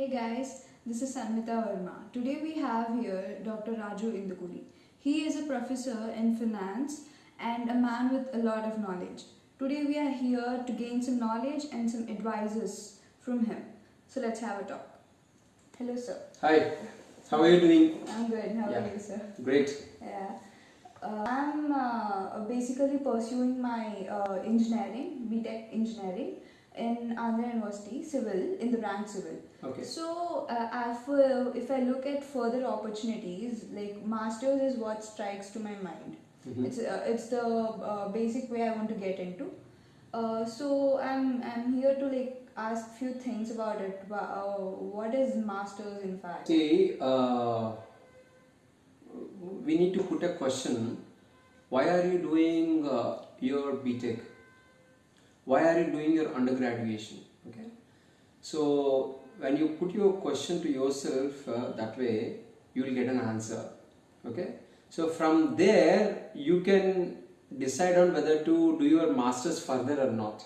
Hey guys, this is Sanmita Verma. Today we have here Dr. Raju Indukuli. He is a professor in finance and a man with a lot of knowledge. Today we are here to gain some knowledge and some advices from him. So let's have a talk. Hello sir. Hi, how are you doing? I'm good. How Yeah. are you sir? Great. Yeah. Uh, I'm uh, basically pursuing my uh, engineering, BTech engineering in Andhra University, civil, in the branch civil. Okay. So, uh, for, if I look at further opportunities, like masters is what strikes to my mind. Mhm. It's uh, it's the uh, basic way I want to get into. Uh, so I'm I'm here to like ask few things about it. Uh, what is masters in fact? See, uh, we need to put a question. Why are you doing uh, your BTech? Why are you doing your undergraduation? Okay. So when you put your question to yourself uh, that way, you will get an answer. Okay. So from there, you can decide on whether to do your masters further or not.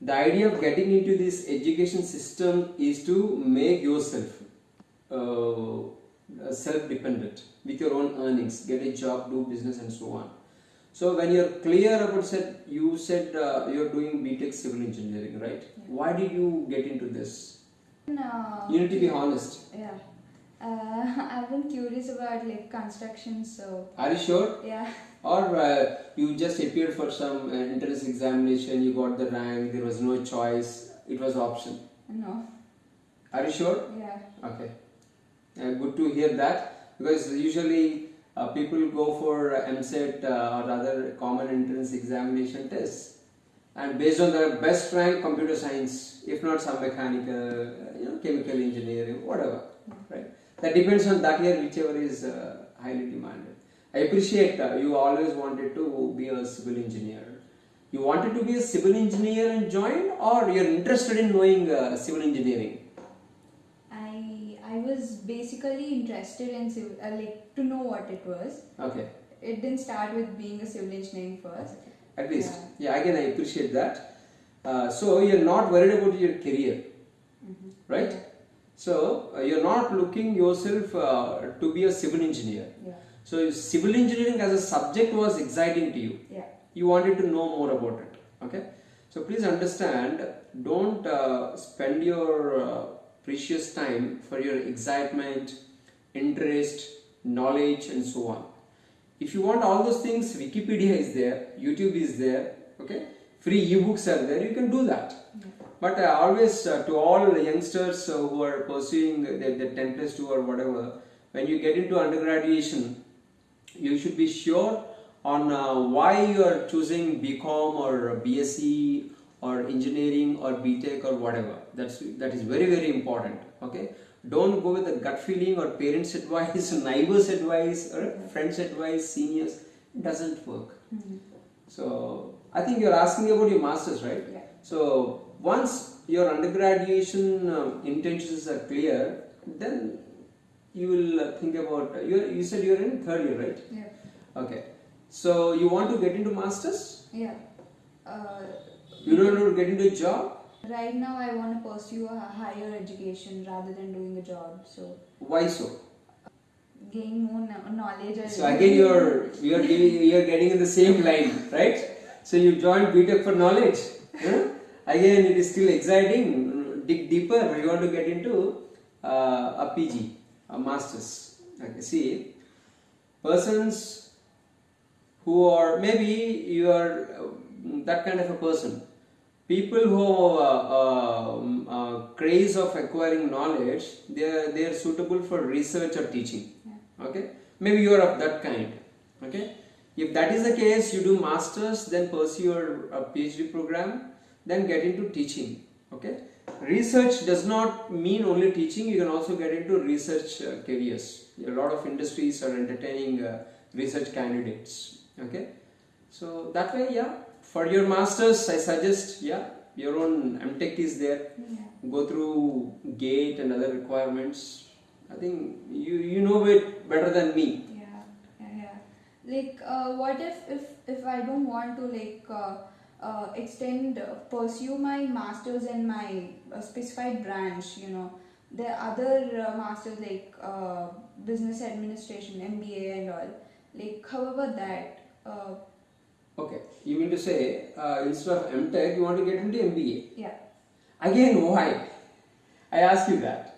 The idea of getting into this education system is to make yourself uh, self-dependent with your own earnings, get a job, do business, and so on. So when you're clear about said, you said uh, you're doing BTech civil engineering, right? Why did you get into this? Uh, You need to be honest. Yeah. Uh, I've been curious about like construction, so Are you sure? yeah. Or uh, you just appeared for some uh, entrance examination, you got the rank, there was no choice, it was option. No. Are you sure? Yeah. Okay. Uh, good to hear that because usually uh, people go for uh, EAMCET uh, or other common entrance examination tests. And based on their best rank computer science if not some mechanical uh, you know chemical engineering whatever right? That depends on that year whichever is highly demanded. I appreciate you always wanted to be a civil engineer. You wanted to be a civil engineer and joined or you're interested in knowing uh, civil engineering was basically interested in civil, uh, like to know what it was. okay It didn't start with being a civil engineering first. at least yeah, again i appreciate that uh, so you're not worried about your career right so uh, you're not looking yourself uh, to be a civil engineer Yeah. so civil engineering as a subject was exciting to you Yeah. you wanted to know more about it okay so please understand don't uh, spend your uh, precious time for your excitement interest knowledge and so on. If you want all those things wikipedia is there youtube is there okay? Free ebooks are there you can do that. But uh, always uh, to all the youngsters uh, who are pursuing the, their 10 plus 2 or whatever when you get into undergraduation you should be sure on uh, why you are choosing bcom or bsc or engineering or btech or whatever. That's that is very very important okay? Don't go with the gut feeling or parents advice neighbors advice or friends advice seniors. It doesn't work. So i think you're asking about your masters right? Yeah. so once your undergraduation um, intentions are clear then you will uh, think about you you said you're in third year right? Yeah. okay. So you want to get into masters? Yeah. Uh, you don't want to get into a job right now, I want to pursue a higher education rather than doing a job. So why so gain more knowledge. so again you're you're giving, you're getting in the same line right so you joined btech for knowledge huh? again it is still exciting dig deeper you want to get into uh, a pg a masters okay see persons who are maybe you are uh, that kind of a person people who have uh, um, uh, craze of acquiring knowledge they are, they are suitable for research or teaching. Okay? Maybe you are of that kind. Okay? If that is the case you do masters then pursue your uh, phd program then get into teaching. Okay? Research does not mean only teaching you can also get into research uh, careers. A lot of industries are entertaining uh, research candidates. Okay? So that way yeah for your masters i suggest yeah your own mtech is there Yeah. go through gate and other requirements i think you you know it better than me Yeah, yeah, yeah. Like, uh, what if if if I don't want to like uh, uh, extend uh, pursue my masters in my uh, specified branch? You know, there are other uh, masters like uh, business administration, MBA, and all. Like, how about that? Uh, Okay, you mean to say uh, instead of MTech, you want to get into MBA? yeah, Again, why? I ask you that.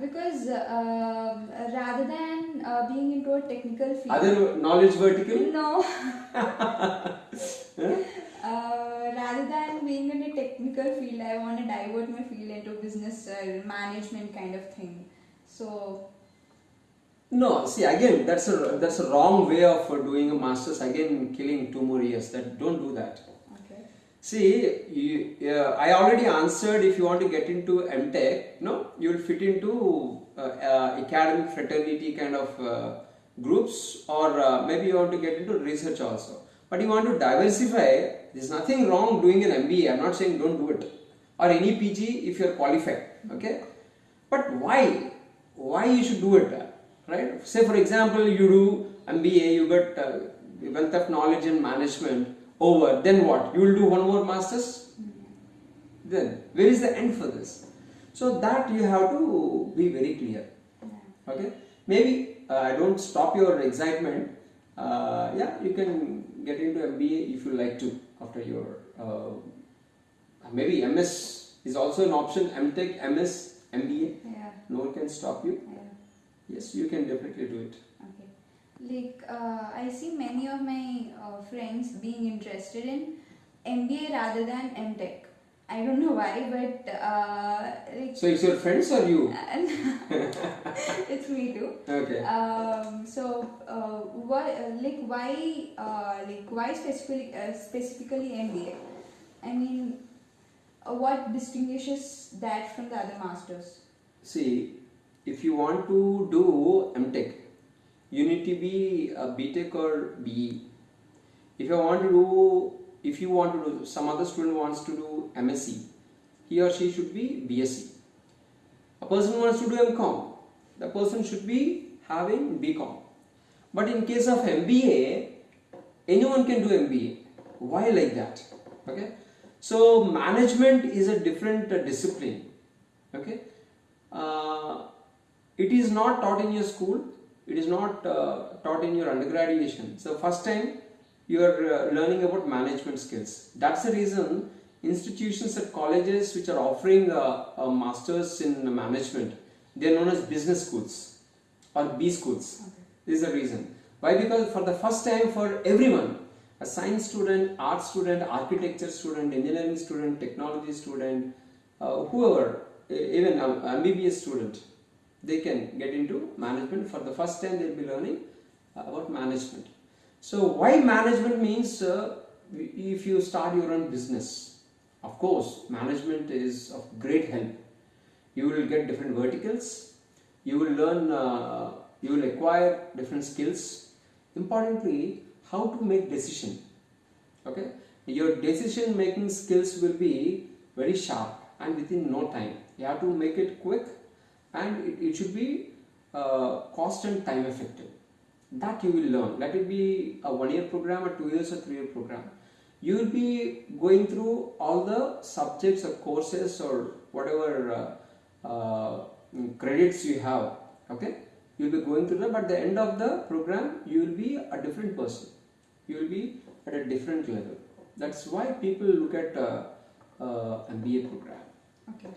because um, rather than uh, being into a technical field, Other knowledge vertical? no. Uh, rather than being in a technical field, I want to divert my field into business uh, management kind of thing. So, No, see again, that's a that's a wrong way of doing a master's. Again, killing two more years. That don't do that. okay. See, you, uh, I already answered. If you want to get into MTech, no, you will fit into uh, uh, academic fraternity kind of uh, groups, or uh, maybe you want to get into research also. But you want to diversify. There's nothing wrong doing an MBA. I'm not saying don't do it, or any PG if you're qualified. Okay, but why? Why you should do it? Right? Say for example, you do MBA, you get uh, wealth of knowledge and management over. Then what? You will do one more masters. Then where is the end for this? So that you have to be very clear. Okay? Maybe uh, I don't stop your excitement. Uh, yeah, you can get into MBA if you like to after your uh, maybe MS is also an option. MTech, MS, MBA. Yeah. No one can stop you. Yeah. Yes, you can definitely do it. Okay. Like, uh, I see many of my uh, friends being interested in MBA rather than MTech. I don't know why, but uh, like, So it's your friends or you? it's me too. Okay. Um, so, uh, why, uh, like, why, uh, like, why specifically, uh, specifically MBA? I mean, uh, what distinguishes that from the other masters? See, if you want to do MTech, you need to be a BTech or BE. If you want to do, if you want to do, some other student wants to do MSc, he or she should be BSc. A person wants to do MCom, the person should be having BCom. But in case of MBA, anyone can do MBA. Why like that? Okay. So management is a different discipline. Okay. Uh, it is not taught in your school. It is not uh, taught in your undergraduation. So first time you are uh, learning about management skills. That's the reason institutions at colleges which are offering uh, a masters in management, they are known as business schools or B schools. This is the reason. Why? Because for the first time for everyone, a science student, art student, architecture student, engineering student, technology student, uh, whoever, even an MBBS student, they can get into management. For the first time, they'll be learning uh, about management. So, why management means uh, if you start your own business, of course, management is of great help. You will get different verticals, you will learn, uh, you will acquire different skills. Importantly, how to make decision. Okay, your decision making skills will be very sharp and within no time. You have to make it quick and it, it should be uh, cost and time effective. That you will learn. Let it be a one year program, a two years or three year program. You will be going through all the subjects or courses or whatever uh, uh, credits you have. Okay, you will be going through that. But at the end of the program, you will be a different person. You will be at a different level. That's why people look at uh, uh, MBA program. Okay.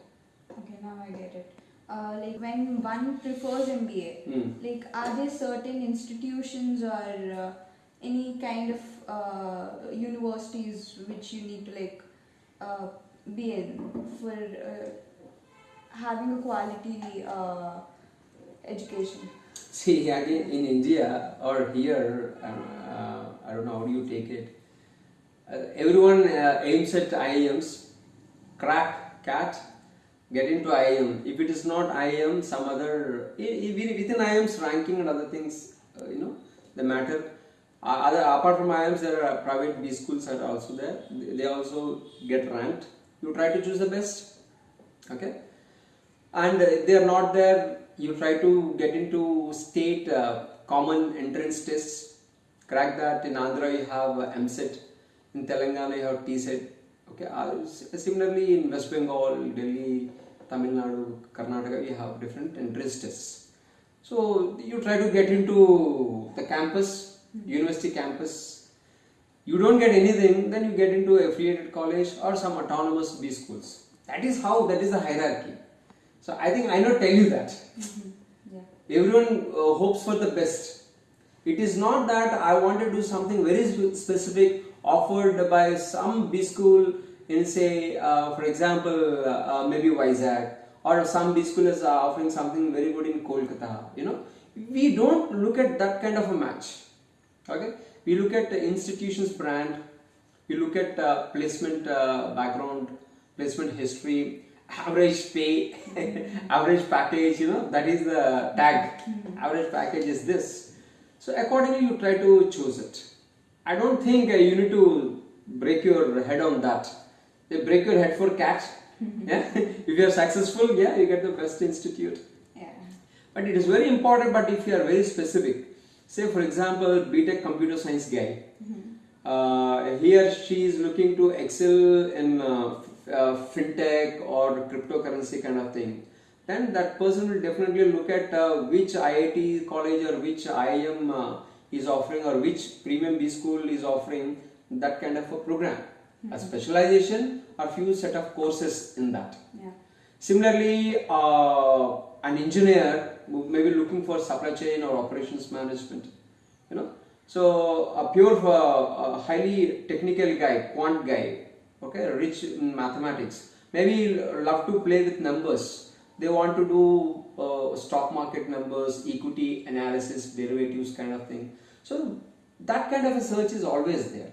Okay, now I get it. Uh, like when one prefers MBA, Hmm. like are there certain institutions or uh, any kind of uh, universities which you need to like uh, be in for uh, having a quality uh, education? See, again in India or here, I don't know how do you take it. Uh, everyone uh, aims at IIMs, crack, CAT, get into IIM. If it is not IIM, some other, within IIM's ranking and other things, uh, you know, the matter. Uh, other apart from IIMs, there are private B schools are also there. They also get ranked. You try to choose the best. Okay and uh, if they are not there you try to get into state uh, common entrance tests crack that in andhra you have mset in telangana you have tset okay uh, similarly in west bengal delhi Tamil Nadu, Karnataka, we have different entrance tests. So you try to get into the campus, university campus. You don't get anything, then you get into affiliated college or some autonomous B schools. That is how, that is the hierarchy. So I think I not tell you that. Yeah. Everyone uh, hopes for the best. It is not that I want to do something very specific offered by some B school in say, uh, for example, uh, uh, maybe Vizag or some B school is uh, offering something very good in Kolkata. You know, we don't look at that kind of a match. Okay, we look at the institution's brand, we look at uh, placement uh, background, placement history, average pay, average package. You know that is the tag. Average package is this. So accordingly, you try to choose it. I don't think uh, you need to break your head on that. You break your head for CAT. yeah, if you are successful, yeah, you get the best institute. Yeah. But it is very important. But if you are very specific, say for example, BTech computer science guy, uh, he or she is looking to excel in uh, uh, fintech or cryptocurrency kind of thing, then that person will definitely look at uh, which IIT college or which IIM uh, is offering or which premium B school is offering that kind of a program, a specialization or few set of courses in that. Yeah. Similarly, uh, an engineer may be looking for supply chain or operations management, you know. So a pure, uh, a highly technical guy, quant guy, okay, rich in mathematics, maybe love to play with numbers. They want to do uh, stock market numbers, equity analysis, derivatives kind of thing. So that kind of a search is always there.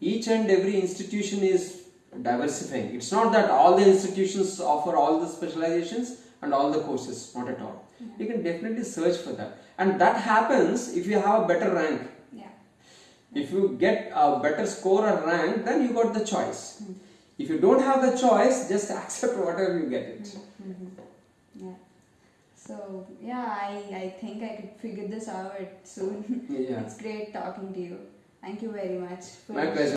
Each and every institution is diversifying. It's not that all the institutions offer all the specializations and all the courses, not at all. Mm-hmm. You can definitely search for that. And that happens if you have a better rank. Yeah. If you get a better score or rank, then you got the choice. Mm-hmm. If you don't have the choice, just accept whatever you get it. Mm-hmm. Yeah. So yeah, I, I think I could figure this out soon. Yeah. It's great talking to you. Thank you very much. For My pleasure.